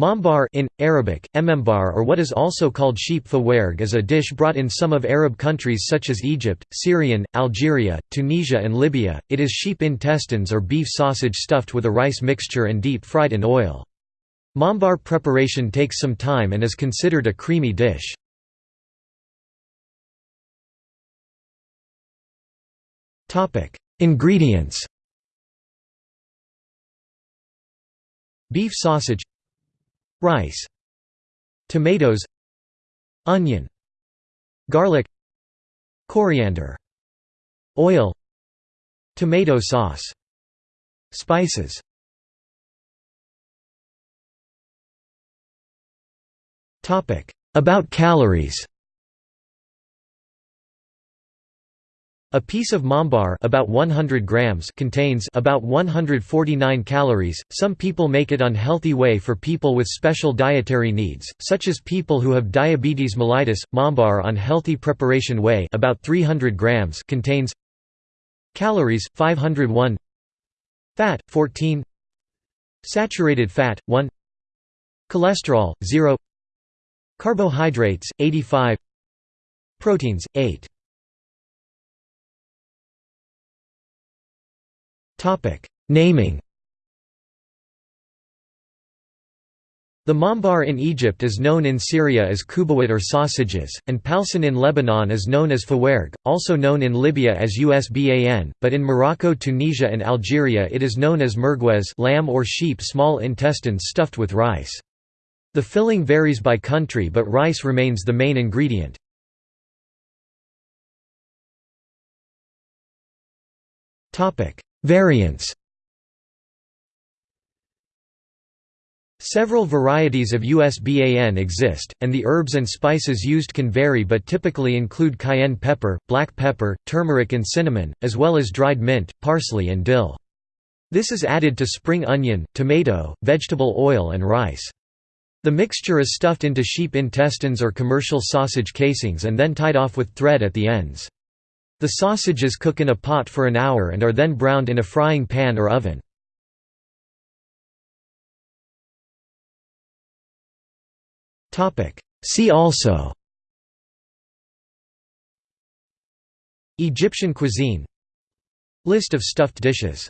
Mambar in Arabic, emembar or what is also called sheep fawerg is a dish brought in some of Arab countries such as Egypt, Syrian, Algeria, Tunisia and Libya. It is sheep intestines or beef sausage stuffed with a rice mixture and deep fried in oil. Mambar preparation takes some time and is considered a creamy dish. Topic: Ingredients Beef sausage Rice Tomatoes Onion Garlic Coriander Oil Tomato sauce Spices. Topic About calories A piece of mambar about 100 grams contains about 149 calories. Some people make it unhealthy way for people with special dietary needs, such as people who have diabetes mellitus. Mambar on healthy preparation way about 300 grams contains calories 501 fat 14 saturated fat 1 cholesterol 0 carbohydrates 85 proteins 8 Naming The mambar in Egypt is known in Syria as kubawat or sausages, and palsan in Lebanon is known as fawerg, also known in Libya as usban, but in Morocco Tunisia and Algeria it is known as merguez lamb or sheep small intestines stuffed with rice. The filling varies by country but rice remains the main ingredient. Variants Several varieties of USBAN exist, and the herbs and spices used can vary but typically include cayenne pepper, black pepper, turmeric and cinnamon, as well as dried mint, parsley and dill. This is added to spring onion, tomato, vegetable oil and rice. The mixture is stuffed into sheep intestines or commercial sausage casings and then tied off with thread at the ends. The sausages cook in a pot for an hour and are then browned in a frying pan or oven. See also Egyptian cuisine. List of stuffed dishes